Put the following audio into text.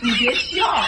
你别笑。